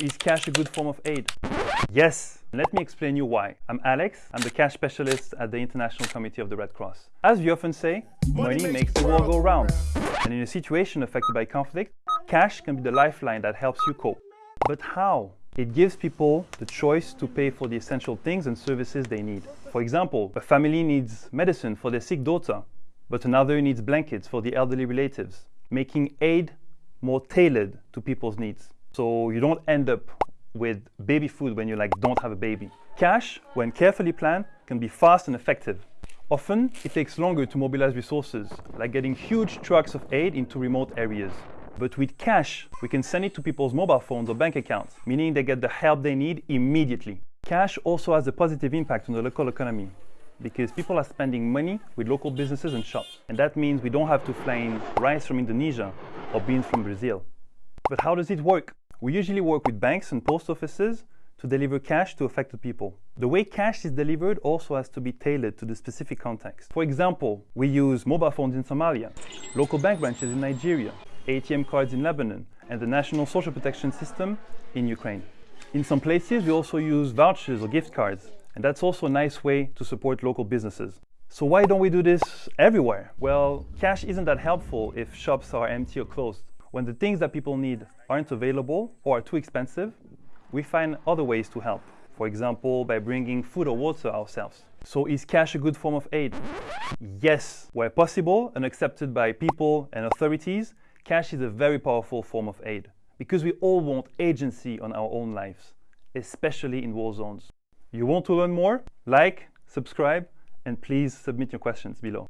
Is cash a good form of aid? Yes. Let me explain you why. I'm Alex. I'm the cash specialist at the International Committee of the Red Cross. As we often say, money, money makes the world go round. And in a situation affected by conflict, cash can be the lifeline that helps you cope. But how? It gives people the choice to pay for the essential things and services they need. For example, a family needs medicine for their sick daughter, but another needs blankets for the elderly relatives, making aid more tailored to people's needs. So you don't end up with baby food when you like don't have a baby. Cash, when carefully planned, can be fast and effective. Often, it takes longer to mobilize resources, like getting huge trucks of aid into remote areas. But with cash, we can send it to people's mobile phones or bank accounts, meaning they get the help they need immediately. Cash also has a positive impact on the local economy because people are spending money with local businesses and shops. And that means we don't have to fly in rice from Indonesia or beans from Brazil. But how does it work? We usually work with banks and post offices to deliver cash to affected people. The way cash is delivered also has to be tailored to the specific context. For example, we use mobile phones in Somalia, local bank branches in Nigeria, ATM cards in Lebanon, and the National Social Protection System in Ukraine. In some places, we also use vouchers or gift cards, and that's also a nice way to support local businesses. So why don't we do this everywhere? Well, cash isn't that helpful if shops are empty or closed. When the things that people need aren't available or are too expensive, we find other ways to help. For example, by bringing food or water ourselves. So is cash a good form of aid? Yes. Where possible and accepted by people and authorities, cash is a very powerful form of aid because we all want agency on our own lives, especially in war zones. You want to learn more? Like, subscribe, and please submit your questions below.